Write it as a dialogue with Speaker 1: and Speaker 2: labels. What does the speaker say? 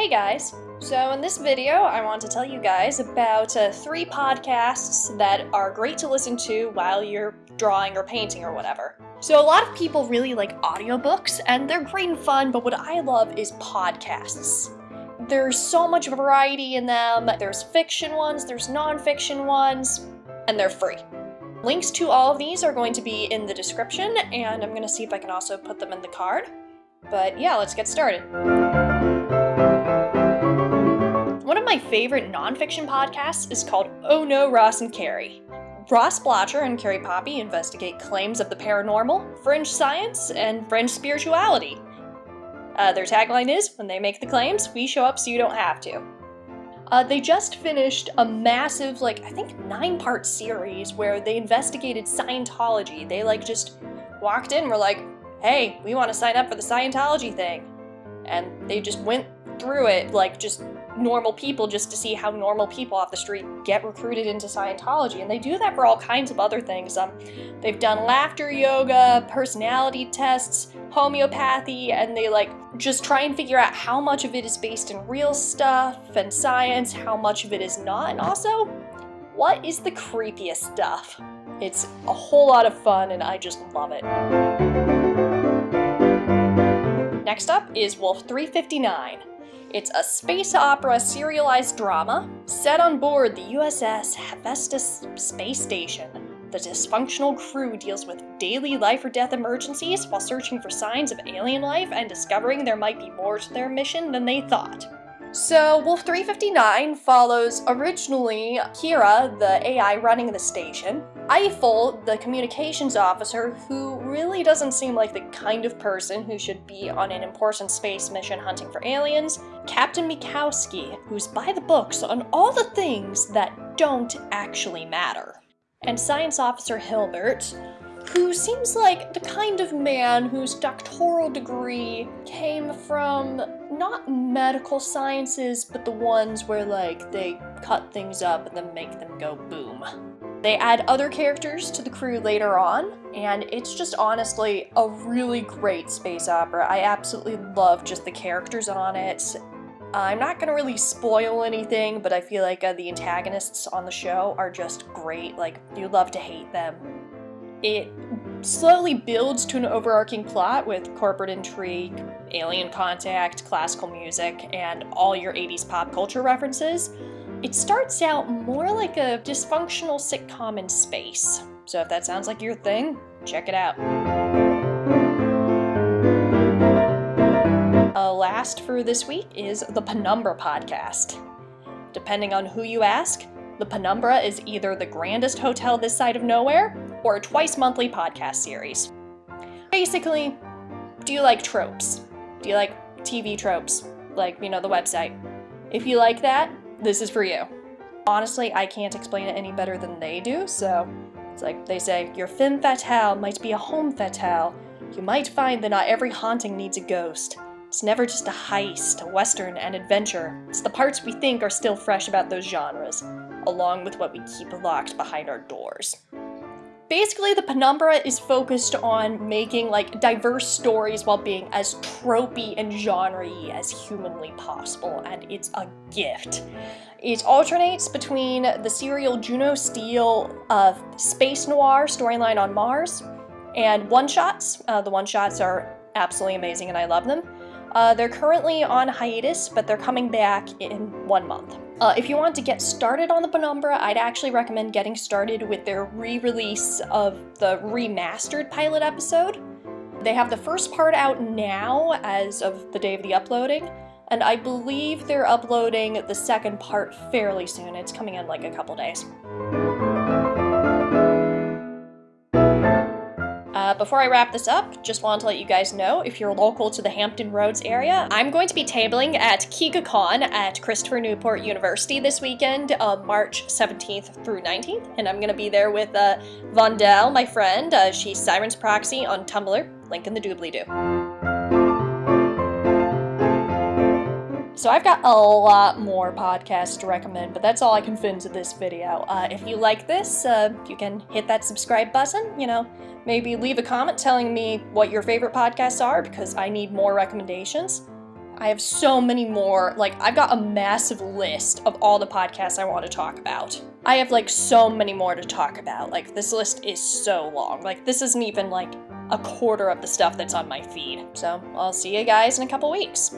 Speaker 1: Hey guys! So in this video, I want to tell you guys about uh, three podcasts that are great to listen to while you're drawing or painting or whatever. So a lot of people really like audiobooks, and they're great and fun, but what I love is podcasts. There's so much variety in them. There's fiction ones, there's nonfiction ones, and they're free. Links to all of these are going to be in the description, and I'm going to see if I can also put them in the card. But yeah, let's get started. My favorite nonfiction podcasts is called Oh No, Ross and Carrie. Ross Blocher and Carrie Poppy investigate claims of the paranormal, fringe science, and fringe spirituality. Uh, their tagline is When they make the claims, we show up so you don't have to. Uh, they just finished a massive, like, I think nine part series where they investigated Scientology. They, like, just walked in, were like, hey, we want to sign up for the Scientology thing. And they just went through it like just normal people just to see how normal people off the street get recruited into Scientology. And they do that for all kinds of other things. Um, they've done laughter yoga, personality tests, homeopathy, and they like just try and figure out how much of it is based in real stuff and science, how much of it is not, and also what is the creepiest stuff. It's a whole lot of fun and I just love it. Next up is Wolf 359. It's a space opera serialized drama set on board the USS Hephaestus space station. The dysfunctional crew deals with daily life or death emergencies while searching for signs of alien life and discovering there might be more to their mission than they thought. So, Wolf 359 follows originally Hera, the AI running the station, Eiffel, the communications officer, who really doesn't seem like the kind of person who should be on an important space mission hunting for aliens, Captain Minkowski, who's by the books on all the things that don't actually matter, and Science Officer Hilbert, who seems like the kind of man whose doctoral degree came from not medical sciences, but the ones where like they cut things up and then make them go boom. They add other characters to the crew later on, and it's just honestly a really great space opera. I absolutely love just the characters on it. I'm not gonna really spoil anything, but I feel like uh, the antagonists on the show are just great. Like, you love to hate them. It slowly builds to an overarching plot with corporate intrigue, alien contact, classical music, and all your 80s pop culture references. It starts out more like a dysfunctional sitcom in space. So if that sounds like your thing, check it out. Uh, last for this week is the Penumbra podcast. Depending on who you ask, the Penumbra is either the grandest hotel this side of nowhere or twice monthly podcast series. Basically, do you like tropes? Do you like TV tropes? Like, you know, the website. If you like that, this is for you. Honestly, I can't explain it any better than they do, so it's like they say, your femme fatale might be a homme fatale. You might find that not every haunting needs a ghost. It's never just a heist, a western, and adventure. It's the parts we think are still fresh about those genres, along with what we keep locked behind our doors. Basically, the Penumbra is focused on making like diverse stories while being as tropey and genre-y as humanly possible, and it's a gift. It alternates between the serial Juno Steel of space noir storyline on Mars and one-shots. Uh, the one-shots are absolutely amazing and I love them. Uh, they're currently on hiatus, but they're coming back in one month. Uh, if you want to get started on the Penumbra, I'd actually recommend getting started with their re-release of the remastered pilot episode. They have the first part out now as of the day of the uploading, and I believe they're uploading the second part fairly soon. It's coming in like a couple days. Before I wrap this up, just want to let you guys know, if you're local to the Hampton Roads area, I'm going to be tabling at KigaCon at Christopher Newport University this weekend, uh, March 17th through 19th, and I'm going to be there with uh, Vondell, my friend. Uh, she's Sirens Proxy on Tumblr, link in the doobly-doo. So I've got a lot more podcasts to recommend, but that's all I can fit into this video. Uh, if you like this, uh, you can hit that subscribe button, you know, maybe leave a comment telling me what your favorite podcasts are because I need more recommendations. I have so many more. Like, I've got a massive list of all the podcasts I want to talk about. I have like so many more to talk about. Like, this list is so long. Like, this isn't even like a quarter of the stuff that's on my feed. So, I'll see you guys in a couple weeks.